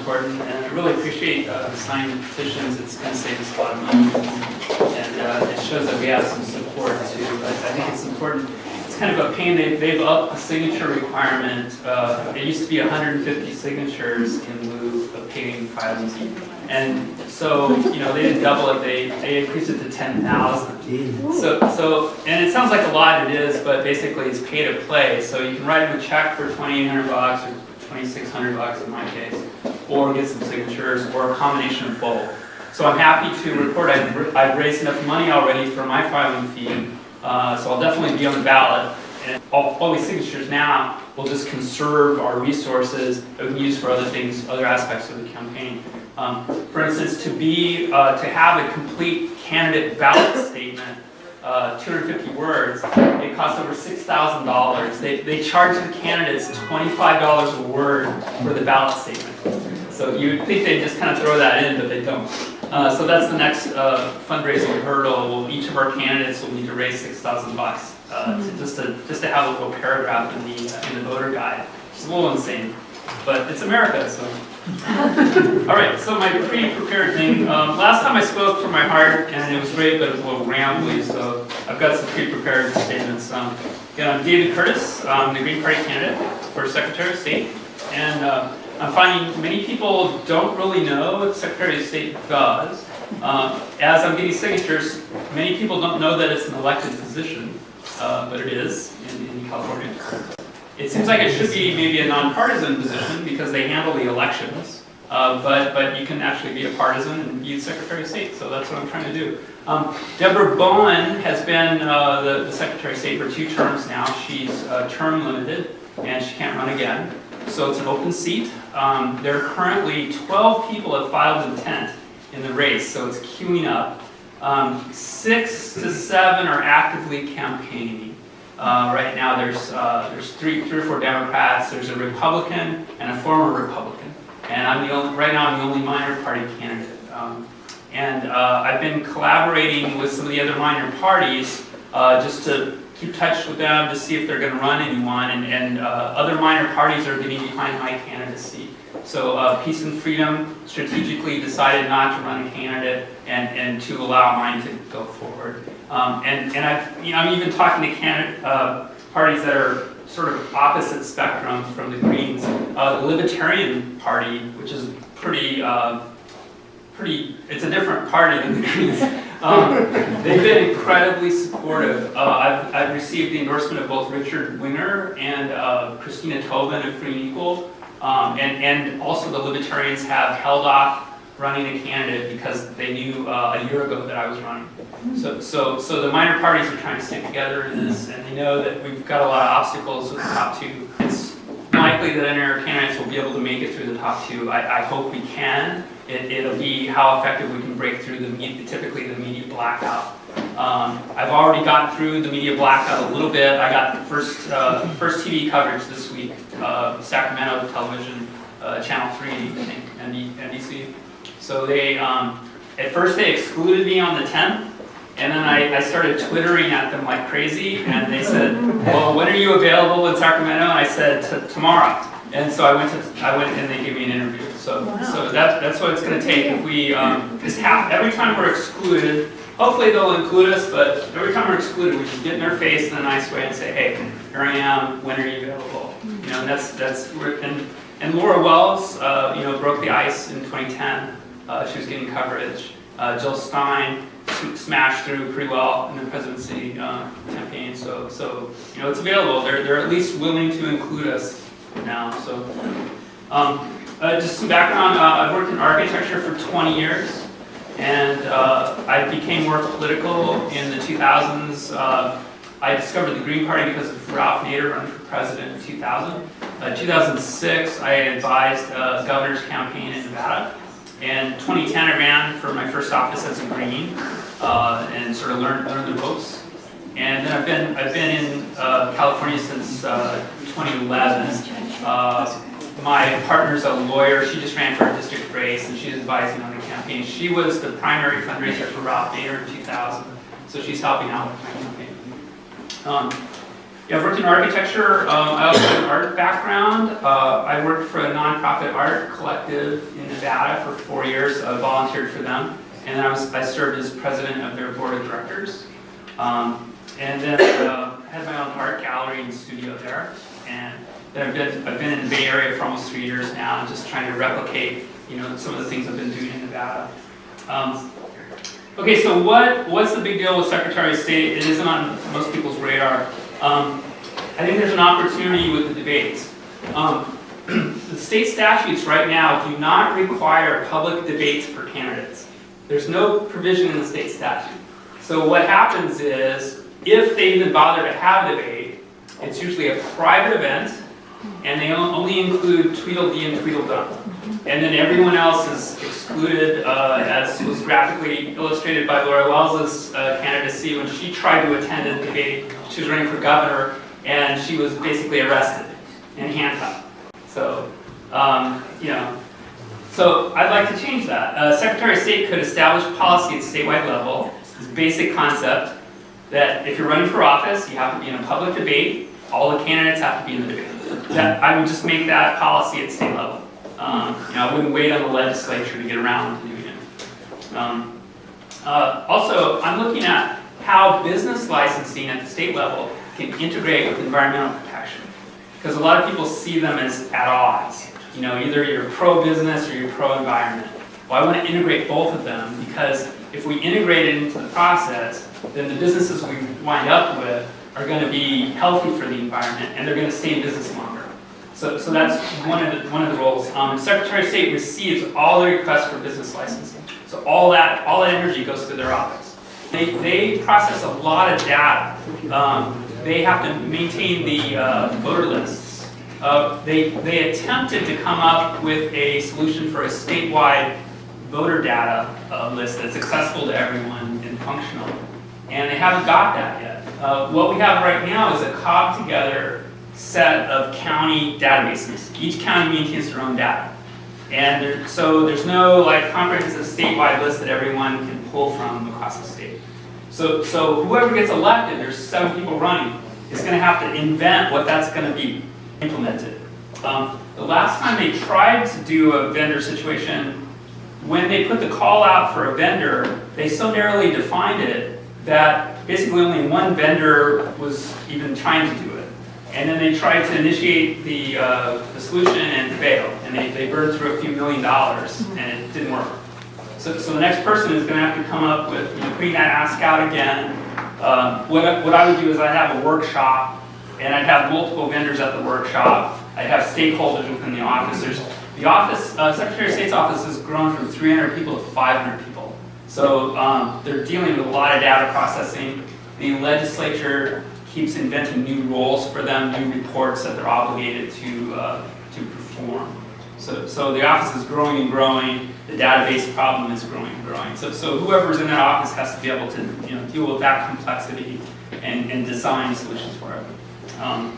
important, and I really appreciate uh, the signed petitions. It's going to save us a lot of money, and uh, it shows that we have some support too. I, I think it's important. It's kind of a pain. They, they've upped the signature requirement. Uh, it used to be 150 signatures in lieu of paying filings, and so you know they didn't double it. They they increased it to 10,000. So so and it sounds like a lot. It is, but basically it's pay to play. So you can write them a check for 2,800 bucks or 2,600 bucks in my case or get some signatures, or a combination of both. So I'm happy to report I've, I've raised enough money already for my filing fee, uh, so I'll definitely be on the ballot. And all, all these signatures now will just conserve our resources that we can use for other things, other aspects of the campaign. Um, for instance, to be, uh, to have a complete candidate ballot statement uh, 250 words, it costs over $6,000. They, they charge the candidates $25 a word for the ballot statement. So you'd think they'd just kind of throw that in, but they don't. Uh, so that's the next uh, fundraising hurdle. Each of our candidates will need to raise 6,000 bucks uh, to, just to just to have a little paragraph in the uh, in the voter guide. It's a little insane, but it's America, so. All right, so my pre-prepared thing. Um, last time I spoke from my heart, and it was great, but it was a little rambly, so I've got some pre-prepared statements. Um, I'm David Curtis. I'm the Green Party candidate for Secretary of State, and uh, I'm finding many people don't really know what Secretary of State does. Uh, as I'm getting signatures, many people don't know that it's an elected position, uh, but it is in, in California. It seems like it should be maybe a nonpartisan position because they handle the elections, uh, but, but you can actually be a partisan and be Secretary of State, so that's what I'm trying to do. Um, Debra Bowen has been uh, the, the, Secretary of State for two terms now. She's uh, term limited and she can't run again. So it's an open seat. Um, there are currently 12 people have filed intent in the race, so it's queuing up. Um, six to seven are actively campaigning. Uh, right now there's, uh, there's three, three or four Democrats, there's a Republican and a former Republican. And I'm the only, right now I'm the only minor party candidate. Um, and uh, I've been collaborating with some of the other minor parties uh, just to keep touch with them to see if they're going to run anyone, and, and uh, other minor parties are getting behind my candidacy. So uh, Peace and Freedom strategically decided not to run a candidate and, and to allow mine to go forward. Um, and and I've, you know, I'm even talking to candidate, uh, parties that are sort of opposite spectrum from the Greens. Uh, the Libertarian Party, which is pretty, uh, pretty, it's a different party than the Greens. Um, they've been incredibly supportive. Uh, I've, I've received the endorsement of both Richard Winger and uh, Christina Tobin of Free and Equal. Um, and, and also the Libertarians have held off running a candidate because they knew uh, a year ago that I was running. So, so, so the minor parties are trying to stick together in this, and they know that we've got a lot of obstacles with the top two. It's likely that any of our candidates will be able to make it through the top two. I, I hope we can. It, will be how effective we can break through the typically the media blackout. Um, I've already gotten through the media blackout a little bit. I got the first uh, first TV coverage this week, uh, Sacramento Television, uh, Channel 3, I think, NBC. So they, um, at first they excluded me on the 10th, and then I, I, started twittering at them like crazy, and they said, well, when are you available in Sacramento? And I said, tomorrow. And so I went to, I went and they gave me an interview. So, wow. so that, that's what it's going to take. If we, um, just every time we're excluded, hopefully they'll include us, but every time we're excluded, we just get in their face in a nice way and say, hey, here I am, when are you available? You know, and that's, that's, and, and Laura Wells, uh, you know, broke the ice in 2010. Uh, she was getting coverage. Uh, Jill Stein smashed through pretty well in the presidency uh, campaign. So, so, you know, it's available. They're, they're at least willing to include us now. So, um, uh, just some background, uh, I've worked in architecture for 20 years, and uh, I became more political in the 2000s. Uh, I discovered the Green Party because of Ralph Nader running for president in 2000. Uh, 2006, I advised a governor's campaign in Nevada. And 2010, I ran for my first office as a Green, uh, and sort of learned, learned the ropes. And then I've been, I've been in California since 2011. Uh, my partner's a lawyer. She just ran for a district race, and she's advising on the campaign. She was the primary fundraiser for Ralph Nader in 2000, so she's helping out with my campaign. Um, Yeah, I've worked in architecture. Um, I also have an art background. Uh, I worked for a nonprofit art collective in Nevada for four years. I volunteered for them, and then I was I served as president of their board of directors. Um, and then uh, had my own art gallery and studio there. And then I've been I've been in the Bay Area for almost three years now, just trying to replicate you know some of the things I've been doing in Nevada. Um, okay, so what what's the big deal with Secretary of State? It isn't on most people's radar. Um, I think there's an opportunity with the debates. Um, the state statutes right now do not require public debates for candidates. There's no provision in the state statute. So what happens is, if they even bother to have a debate, it's usually a private event, and they only include Tweedledee and Tweedledum. And then everyone else is excluded, uh, as was graphically illustrated by Laura Wells's uh, candidacy when she tried to attend a debate. She was running for governor, and she was basically arrested and handcuffed. So, um, you know, so I'd like to change that. Uh, Secretary of State could establish policy at statewide level, this basic concept that if you're running for office, you have to be in a public debate, all the candidates have to be in the debate. That, I would just make that policy at state level. Um, you know, I wouldn't wait on the legislature to get around to doing it. Um, uh, also, I'm looking at how business licensing at the state level can integrate with environmental protection. Because a lot of people see them as at odds. You know, either you're pro-business or you're pro-environment. Well, I want to integrate both of them because if we integrate it into the process, then the businesses we wind up with are going to be healthy for the environment and they're going to stay in business longer. So, so that's one of the, one of the roles. Um, Secretary of State receives all the requests for business licensing. So all that, all that energy goes through their office. They, they process a lot of data. Um, they have to maintain the uh, voter lists. Uh, they, they attempted to come up with a solution for a statewide voter data uh, list that's accessible to everyone and functional. And they haven't got that yet. Uh, what we have right now is a cobbled together set of county databases. Each county maintains their own data. And there, so there's no like comprehensive statewide list that everyone can pull from across the state. So, so whoever gets elected, there's seven people running, is going to have to invent what that's going to be implemented. Um, the last time they tried to do a vendor situation, when they put the call out for a vendor, they so narrowly defined it that basically only one vendor was even trying to do it. And then they tried to initiate the, uh, the solution and failed. And they, they burned through a few million dollars and it didn't work. So, so the next person is going to have to come up with, you know, putting that ask out again. Um, what, I- what I would do is I'd have a workshop and I'd have multiple vendors at the workshop. I'd have stakeholders within the office. There's, the office, uh, Secretary of State's office has grown from 300 people to 500 people. So um, they're dealing with a lot of data processing. The legislature keeps inventing new roles for them, new reports that they're obligated to, uh, to perform. So, so the office is growing and growing, the database problem is growing and growing. So, so whoever's in that office has to be able to you know, deal with that complexity and, and design solutions for it. Um,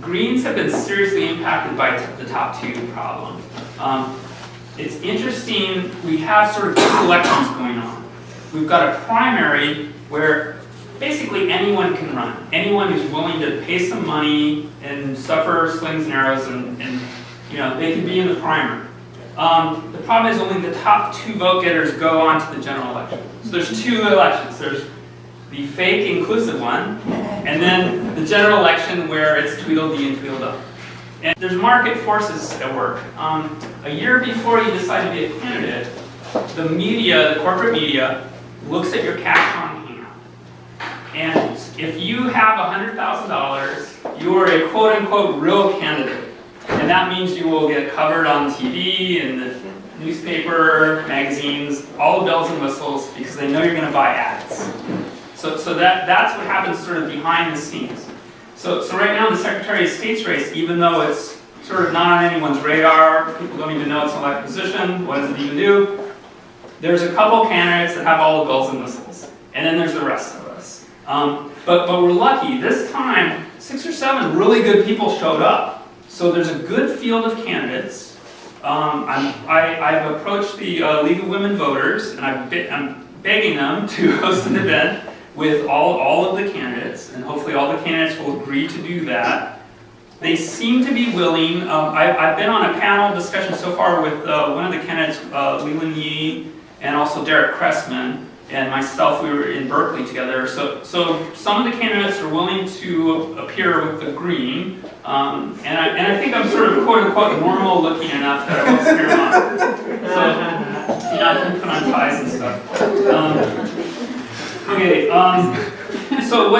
Greens have been seriously impacted by the top two problem. Um, it's interesting, we have sort of two elections going on. We've got a primary where basically anyone can run. Anyone who's willing to pay some money and suffer slings and arrows and, and you know, they can be in the primary. Um, the problem is only the top two vote getters go on to the general election. So there's two elections. There's the fake inclusive one, and then the general election where it's Tweedledee and Tweedledum. And there's market forces at work. Um, a year before you decide to be a candidate, the media, the corporate media, looks at your cash on hand. And if you have $100,000, you are a quote-unquote real candidate. And that means you will get covered on TV and the newspaper, magazines, all the bells and whistles, because they know you're going to buy ads. So, so that, that's what happens sort of behind the scenes. So, so right now the Secretary of State's race, even though it's sort of not on anyone's radar, people don't even know it's an elected position, what does it even do? There's a couple candidates that have all the bells and whistles, and then there's the rest of us. Um, but, but we're lucky, this time, six or seven really good people showed up. So there's a good field of candidates. Um, I, I've approached the uh, League of Women Voters, and be, I'm begging them to host an event with all, all of the candidates, and hopefully all the candidates will agree to do that. They seem to be willing, um, I, I've been on a panel discussion so far with, uh, one of the candidates, uh, Leland Yee, and also Derek Cressman, and myself, we were in Berkeley together, so, so some of the candidates are willing to appear with the green, um, and I, and I think I'm sort of quote unquote normal looking enough that I won't them off. So, you know, I can put on ties and stuff. Um, Okay, um, so what